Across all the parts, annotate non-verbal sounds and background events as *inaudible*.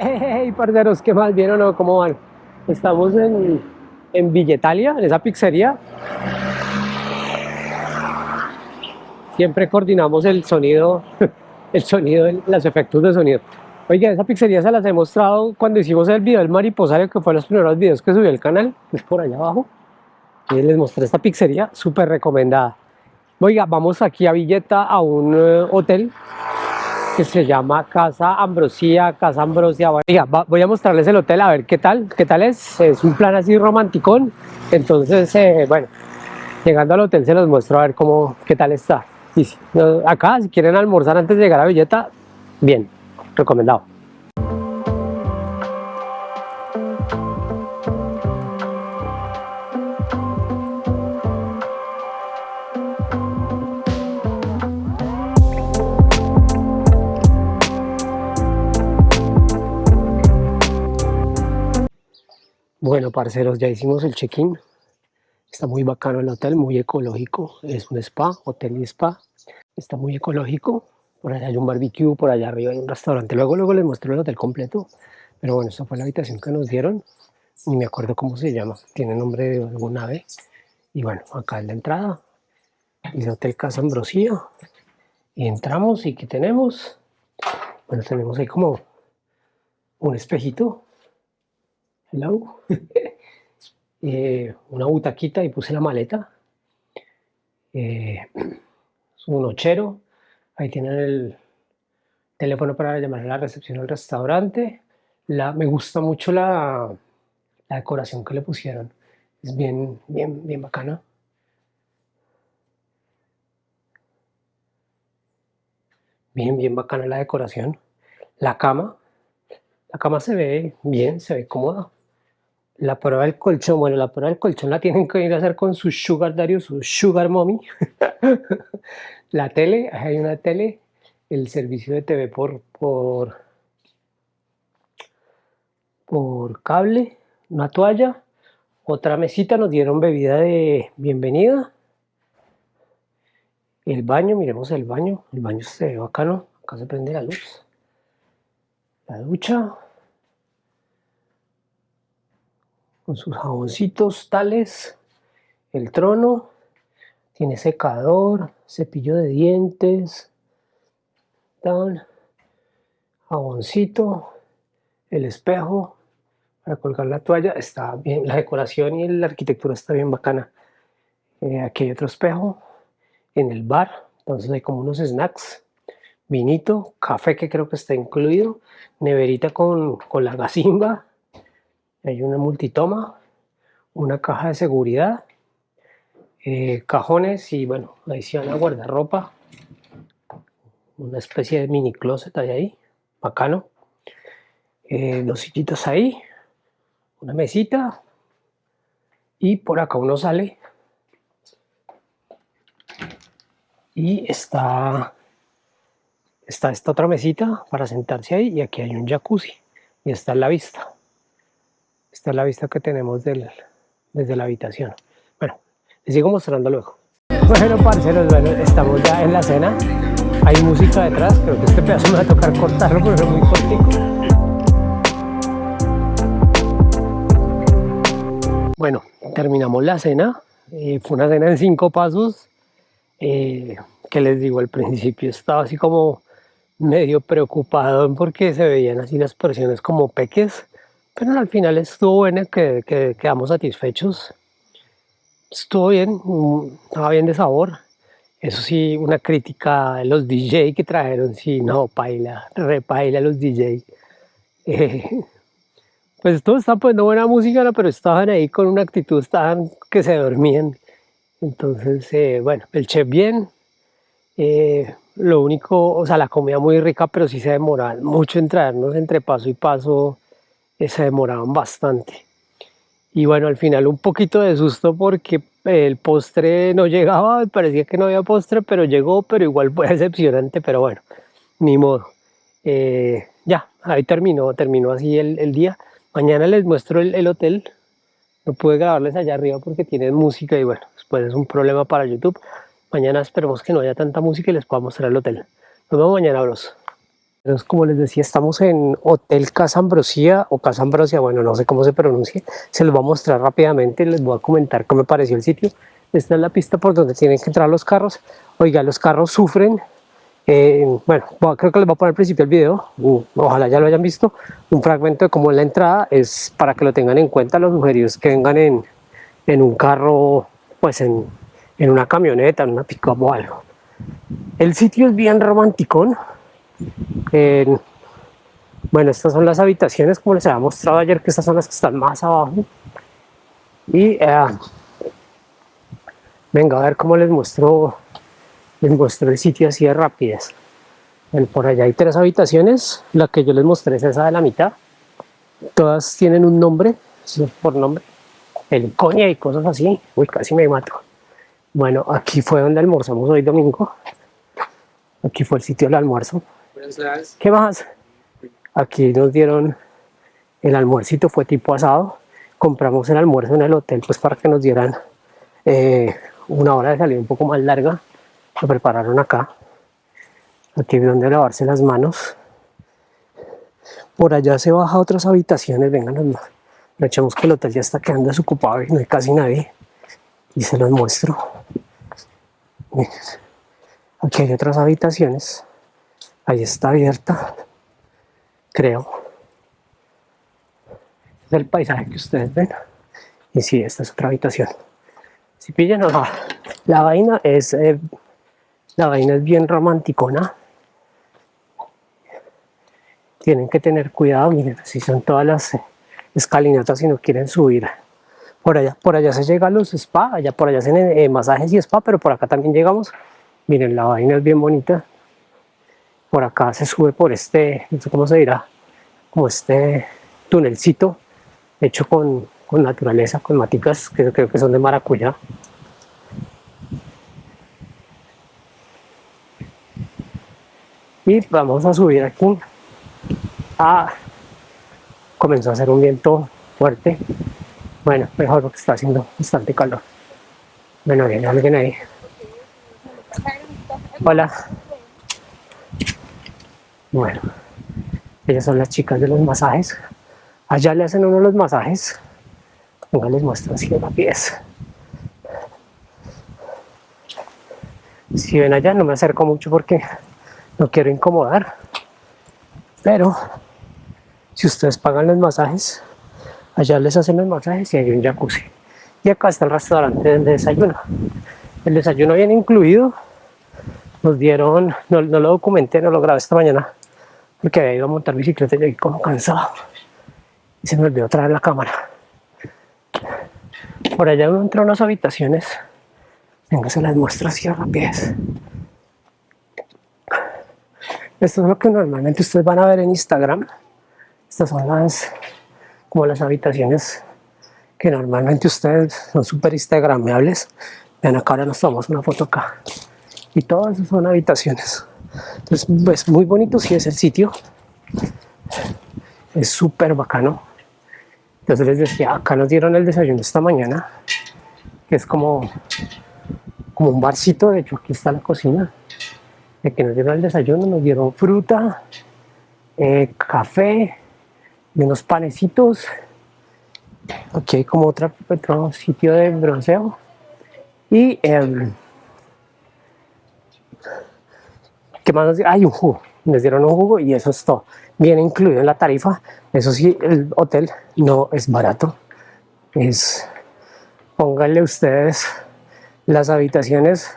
Hey, parceros, ¿qué más? ¿Bien o? ¿Cómo van? Estamos en, en Villetalia, en esa pizzería. Siempre coordinamos el sonido, *laughs* el sonido, los efectos de sonido. Oiga, esa pizzería se las he mostrado cuando hicimos el video del mariposario, que fue los primeros videos que subí al canal, *laughs* es por allá abajo. Les mostré esta pizzería, súper recomendada. Oiga, vamos aquí a Villeta, a un eh, hotel que se llama Casa Ambrosía, Casa Ambrosia. Oiga, voy a mostrarles el hotel a ver qué tal, qué tal es. Es un plan así romanticón. Entonces, eh, bueno, llegando al hotel se los muestro a ver cómo, qué tal está. Y acá, si quieren almorzar antes de llegar a Villeta, bien, recomendado. Bueno, parceros, ya hicimos el check-in. Está muy bacano el hotel, muy ecológico. Es un spa, hotel y spa. Está muy ecológico. Por allá hay un barbecue, por allá arriba hay un restaurante. Luego, luego les muestro el hotel completo. Pero bueno, esta fue la habitación que nos dieron. Ni me acuerdo cómo se llama. Tiene nombre de algún ave. Y bueno, acá es la entrada. Dice Hotel Casa Ambrosía. Y entramos y ¿qué tenemos? Bueno, tenemos ahí como un espejito hello, *laughs* eh, una butaquita y puse la maleta, eh, *clears throat* un nochero, ahí tienen el teléfono para llamar a la recepción del restaurante, la, me gusta mucho la, la decoración que le pusieron, es bien, bien, bien bacana. Bien, bien bacana la decoración. La cama, la cama se ve bien, se ve cómoda. La prueba del colchón, bueno, la prueba del colchón la tienen que ir a hacer con su sugar daddy su sugar mommy. *laughs* la tele, hay una tele, el servicio de TV por, por, por cable, una toalla, otra mesita, nos dieron bebida de bienvenida. El baño, miremos el baño, el baño se ve bacano, acá se prende la luz. La ducha, con sus jaboncitos tales, el trono, tiene secador, cepillo de dientes, tal, jaboncito, el espejo para colgar la toalla, está bien, la decoración y la arquitectura está bien bacana. Eh, aquí hay otro espejo, en el bar, entonces hay como unos snacks, vinito, café que creo que está incluido, neverita con, con la gasimba, hay una multitoma, una caja de seguridad, eh, cajones y bueno, ahí van a guardar ropa, una especie de mini closet ahí, bacano, eh, dos sillitas ahí, una mesita y por acá uno sale. Y está, está esta otra mesita para sentarse ahí y aquí hay un jacuzzi y está en la vista. Esta es la vista que tenemos desde la habitación. Bueno, les sigo mostrando luego. Bueno, parceros, bueno, estamos ya en la cena. Hay música detrás, creo que este pedazo me va a tocar cortarlo porque es muy cortico. Bueno, terminamos la cena. Eh, fue una cena en cinco pasos. Eh, que les digo, al principio estaba así como medio preocupado porque se veían así las porciones como peques pero al final estuvo bueno, que, quedamos satisfechos. Estuvo bien, mm, estaba bien de sabor. Eso sí, una crítica a los DJ que trajeron, sí, no, paila, repaila los DJ. *laughs* Eh, pues todos estaban poniendo buena música, pero estaban ahí con una actitud, estaban que se dormían. Entonces, eh, bueno, el chef bien. Eh, lo único, o sea, la comida muy rica, pero sí se demoraban mucho en traernos entre paso y paso se demoraban bastante. Y bueno, al final un poquito de susto porque el postre no llegaba, *laughs* parecía que no había postre, pero llegó, pero igual fue *laughs* decepcionante, pero bueno, ni modo. Eh, ya, ahí terminó, terminó así el, día. Mañana les muestro el, hotel. No pude grabarles allá arriba porque tienen música y bueno, después es un problema para YouTube. Mañana esperemos que no haya tanta música y les pueda mostrar el hotel. Nos vemos mañana, bros. Entonces, como les decía, estamos en Hotel Casa Ambrosía o Casa Ambrosia, bueno, no sé cómo se pronuncia. Se los voy a mostrar rápidamente, les voy a comentar cómo me pareció el sitio. Esta es la pista por donde tienen que entrar los carros. Oiga, los carros sufren. Eh, bueno, creo que les voy a poner al principio el video, uh, ojalá ya lo hayan visto. Un fragmento de cómo es la entrada, es para que lo tengan en cuenta los sugeridos que vengan en, en un carro, pues en, en una camioneta, en una pick-up o algo. El sitio es bien romanticón. Bueno, estas son las habitaciones, como les había mostrado ayer, que estas son las que están más abajo. Y eh, venga a ver cómo les muestro, les muestro el sitio así de rápidas. por allá hay tres habitaciones, la que yo les mostré es esa de la mitad. Todas tienen un nombre, por nombre el coña y cosas así. Uy, casi me mato. Bueno, aquí fue donde almorzamos hoy domingo. Aquí fue el sitio del almuerzo. ¿Qué más? Aquí nos dieron el almuercito, fue tipo asado. Compramos el almuerzo en el hotel pues para que nos dieran eh, una hora de salida un poco más larga. Lo prepararon acá. Aquí donde lavarse las manos. Por allá se baja a otras habitaciones, vengan más echamos que el hotel ya está quedando desocupado y no hay casi nadie. Y se los muestro. Aquí hay otras habitaciones. Ahí está abierta. Creo. Es el paisaje que ustedes ven. Y sí, esta es otra habitación. Si pillan, la vaina es eh, la vaina es bien romanticona. Tienen que tener cuidado, miren, si son todas las escalinata si no quieren subir por allá. Por allá se llega a los spa, allá por allá hacen eh, masajes y spa, pero por acá también llegamos. Miren, la vaina es bien bonita. Por acá se sube por este, no sé cómo se dirá, como este tunelcito hecho con, con naturaleza, con maticas que creo que son de maracuyá. Y vamos a subir aquí a comenzó a hacer un viento fuerte. Bueno, mejor porque está haciendo bastante calor. Bueno, viene alguien ahí. Hola. Bueno, ellas son las chicas de los masajes. Allá le hacen uno los masajes. Venga, les muestro así la pies. Si ven allá, no me acerco mucho porque no quiero incomodar. Pero si ustedes pagan los masajes, allá les hacen los masajes y hay un jacuzzi. Y acá está el restaurante del desayuno. El desayuno viene incluido. Nos dieron, no, lo documenté, no lo grabé esta mañana, porque había ido a montar bicicleta y llegué como cansado. Y se me olvidó traer la cámara. Por allá uno entra a unas habitaciones. Venga, se las muestro así a rapidez. Esto es lo que normalmente ustedes van a ver en Instagram. Estas son las, como las habitaciones que normalmente ustedes son súper instagramables. Ven acá, ahora nos tomamos una foto acá. Y todas esas son habitaciones. Entonces, pues muy bonito si es el sitio. Es súper bacano. Entonces les decía, acá nos dieron el desayuno esta mañana, que es como, como un barcito, de hecho aquí está la cocina. De que nos dieron el desayuno, nos dieron fruta, eh, café, y unos panecitos. Aquí hay como otra, otro sitio de bronceo. Y eh, ¿qué más nos Hay un jugo. Les dieron un jugo y eso es todo. Viene incluido en la tarifa. Eso sí, el hotel no es barato. Es, pónganle ustedes las habitaciones.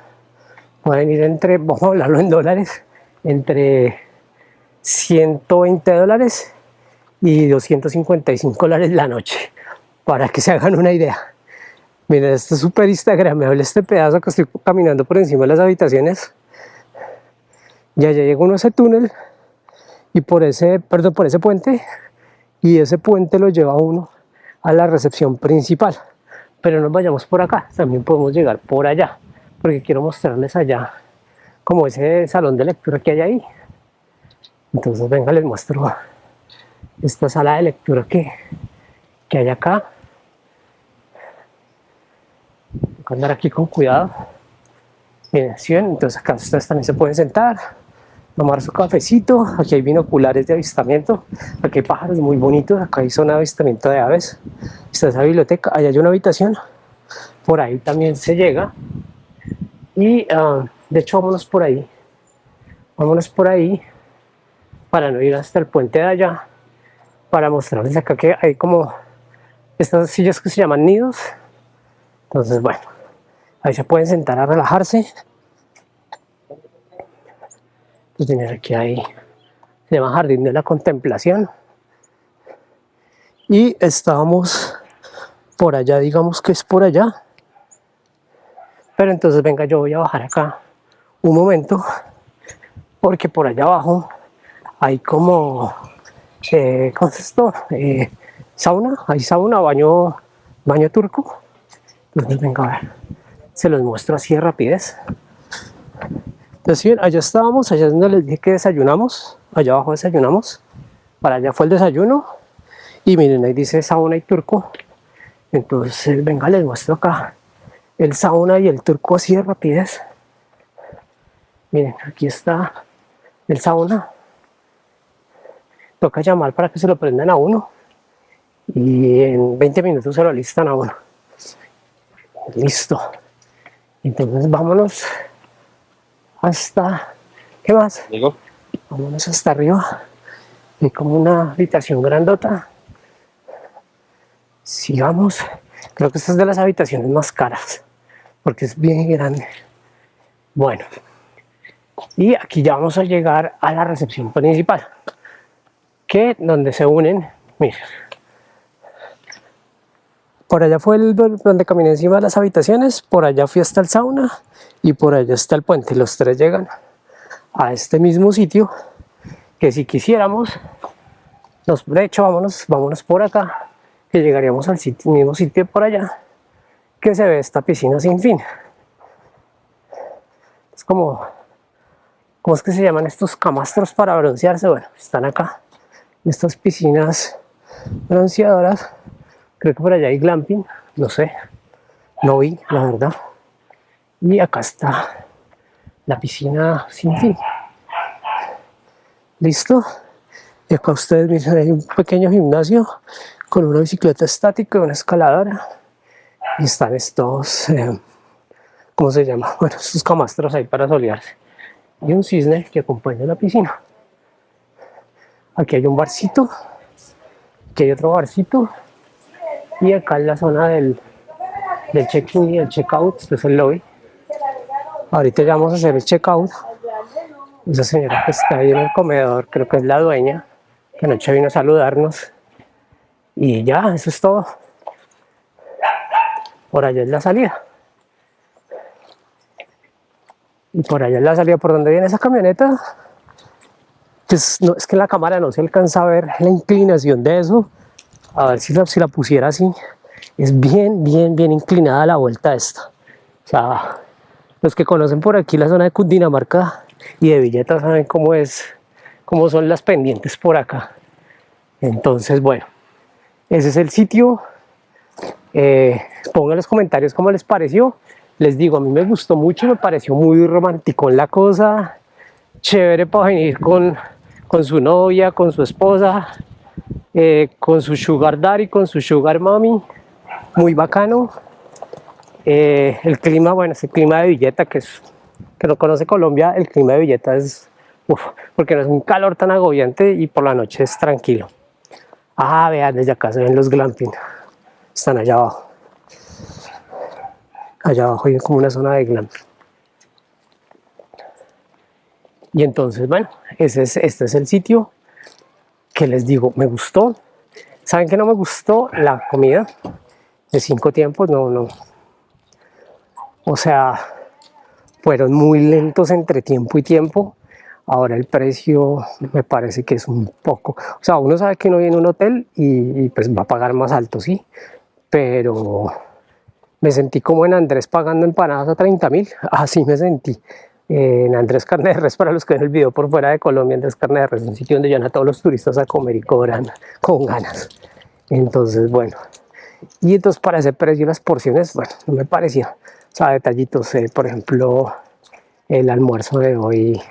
Pueden ir entre, *laughs* vamos a hablarlo en dólares, entre 120 dólares y 255 dólares la noche, para que se hagan una idea. Miren, esto es súper instagramable este pedazo que estoy caminando por encima de las habitaciones. Ya, ya llegó uno a ese túnel y por ese, perdón, por ese puente y ese puente lo lleva uno a la recepción principal. Pero no vayamos por acá, también podemos llegar por allá, porque quiero mostrarles allá como ese salón de lectura que hay ahí. Entonces venga, les muestro esta sala de lectura que, que hay acá. Que andar aquí con cuidado. Bien. Entonces acá ustedes también se pueden sentar, tomar su cafecito. Aquí hay binoculares de avistamiento. Aquí hay pájaros muy bonitos. Acá hay zona de avistamiento de aves. Está esa biblioteca. Allá hay una habitación. Por ahí también se llega. Y ah, de hecho, vámonos por ahí. Vámonos por ahí para no ir hasta el puente de allá. Para mostrarles acá que hay como estas sillas que se llaman nidos. Entonces, bueno, ahí se pueden sentar a relajarse pues aquí hay, se llama Jardín de la Contemplación. Y estábamos por allá, digamos que es por allá. Pero entonces venga, yo voy a bajar acá un momento, porque por allá abajo hay como, eh, ¿cómo es esto? Eh, sauna, hay sauna, baño, baño turco. Entonces venga a ver, se los muestro así de rapidez. Entonces bien, allá estábamos, allá es donde les dije que desayunamos, allá abajo desayunamos, para allá fue el desayuno, y miren, ahí dice sauna y turco, entonces venga les muestro acá el sauna y el turco así de rapidez, miren, aquí está el sauna, toca llamar para que se lo prendan a uno, y en 20 minutos se lo listan a uno, listo, entonces vámonos hasta, ¿qué más? Digo. Vámonos hasta arriba. Hay como una habitación grandota. Sigamos. Creo que esta es de las habitaciones más caras, porque es bien grande. Bueno, y aquí ya vamos a llegar a la recepción principal, que donde se unen, miren, por allá fue el donde caminé encima de las habitaciones, por allá fui hasta el sauna y por allá está el puente. Los tres llegan a este mismo sitio que si quisiéramos, nos, de hecho vámonos, vámonos por acá, que llegaríamos al mismo sitio por allá, que se ve esta piscina sin fin. Es como, ¿cómo es que se llaman estos camastros para broncearse? Bueno, están acá, estas piscinas bronceadoras Creo que por allá hay glamping, no sé, no vi, la verdad. Y acá está la piscina sin fin. ¿Listo? Y acá ustedes miren, hay un pequeño gimnasio con una bicicleta estática y una escaladora. Y están estos, eh, ¿cómo se llama? *laughs* Bueno, estos camastros ahí para solearse. Y un cisne que acompaña la piscina. Aquí hay un barcito. Aquí hay otro barcito y acá en la zona del, del check-in y el check-out, este es el lobby. Ahorita ya vamos a hacer el check-out. Esa señora que está ahí en el comedor, creo que es la dueña, que anoche vino a saludarnos. Y ya, eso es todo. Por allá es la salida. Y por allá es la salida. ¿Por dónde viene esa camioneta? Pues no, es que la cámara no se alcanza a ver la inclinación de eso a ver si la, si la pusiera así, es bien, bien, bien inclinada la vuelta esta. O sea, los que conocen por aquí la zona de Cundinamarca y de Villeta saben cómo es, cómo son las pendientes por acá. Entonces, bueno, ese es el sitio. Eh, pongan en los comentarios cómo les pareció. Les digo, a mí me gustó mucho, me pareció muy romántico la cosa. Chévere para venir con, con su novia, con su esposa, eh, con su sugar daddy, con su sugar mommy, muy bacano. Eh, el clima, bueno, es el clima de Villeta, que es que no conoce Colombia, el clima de Villeta es, porque no es un calor tan agobiante y por la noche es tranquilo. Ah, vean, desde acá se ven los glamping, están allá abajo. Allá abajo hay como una zona de glamping. Y entonces, bueno, ese es, este es el sitio que les digo, me gustó. ¿Saben que no me gustó? La comida de cinco tiempos, no, no. O sea, fueron muy lentos entre tiempo y tiempo. Ahora el precio me parece que es un poco... O sea, uno sabe que no viene a un hotel y, y pues va a pagar más alto, sí. Pero me sentí como en Andrés pagando empanadas a 30 mil. Así me sentí en Andrés Carne de Res, para los que ven el video por fuera de Colombia, Andrés Carne de Res es un sitio donde llevan a todos los turistas a comer y cobran con ganas. Entonces, bueno, y entonces para ese precio las porciones, bueno, no me parecía. O sea, detallitos, eh, por ejemplo, el almuerzo de hoy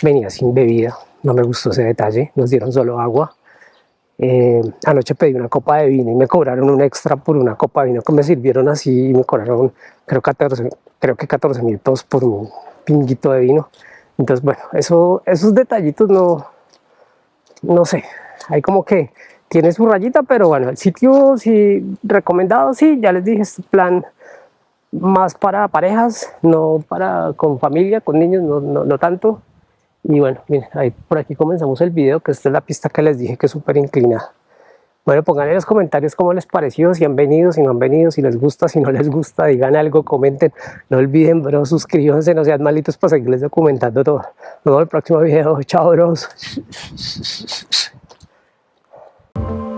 venía sin bebida, no me gustó ese detalle, nos dieron solo agua. Eh, anoche pedí una copa de vino y me cobraron un extra por una copa de vino que me sirvieron así y me cobraron creo, 14, creo que 14 mil pesos por un de vino. Entonces, bueno, eso, esos detallitos no, no sé, hay como que tiene su rayita, pero bueno, el sitio sí recomendado, sí, ya les dije, este plan más para parejas, no para con familia, con niños, no, no, no tanto. Y bueno, miren, ahí por aquí comenzamos el video, que esta es la pista que les dije que es súper inclinada. Bueno, pongan en los comentarios cómo les pareció, si han venido, si no han venido, si les gusta, si no les gusta, digan algo, comenten. No olviden, bro, suscríbanse, no sean malitos para seguirles documentando todo. Nos vemos en el próximo video. Chao, bros. *laughs*